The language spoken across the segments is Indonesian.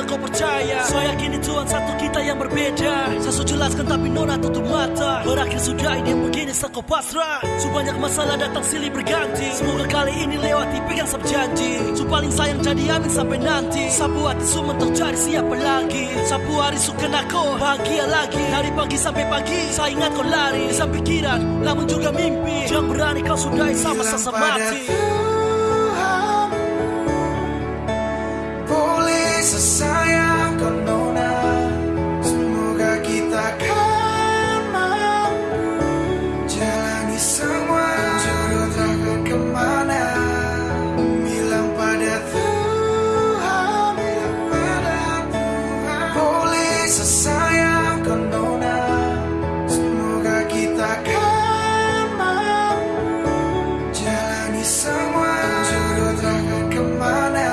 semoga kau percaya? Saya yakin Tuhan satu kita yang berbeda. Saya sudah jelaskan tapi nona tutup mata. Berakhir sudah ini begini sekau pasrah. Sebanyak masalah datang silih berganti. Semoga kali ini lewati pegang sab janji. Su paling sayang jadi amin sampai nanti. Sapu hati su cari siapa lagi? Sapu hari su kena kau bahagia lagi. Dari pagi sampai pagi saya ingat kau lari. Di pikiran namun juga mimpi. Jangan berani kau sudahi sama sasa mati Jalani semua Jodoh takkan ke mana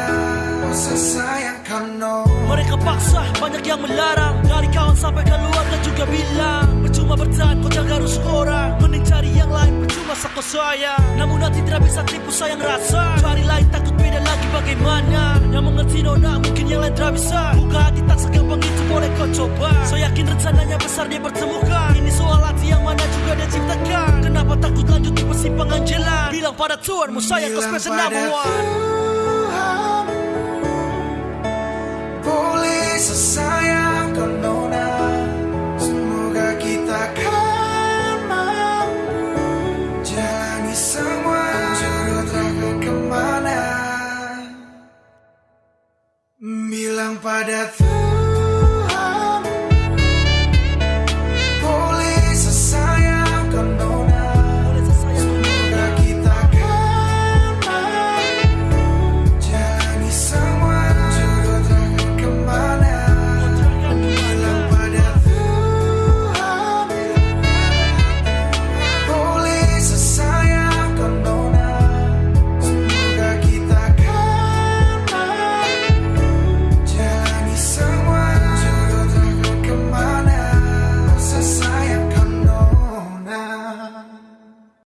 Sesayang kau. Mereka paksa, banyak yang melarang. Dari kawan sampai keluarga juga bilang Percuma bertahan, kau jaga rusuk orang. Mending cari yang lain, percuma sako sayang. Namun nanti tidak bisa tipu sayang rasa. Cari lain takut beda lagi bagaimana. Yang mengerti nona, mungkin yang lain tidak bisa. Buka hati tak segampang itu, boleh kau coba. Saya yakin rencananya besar dia bertemukan pada Tuhanmu sayang kau sebagai senabuan Boleh sesayang kau nona Semoga kita kan mampu Jalani semua Juru terangkan ke mana. Bilang pada Tuhan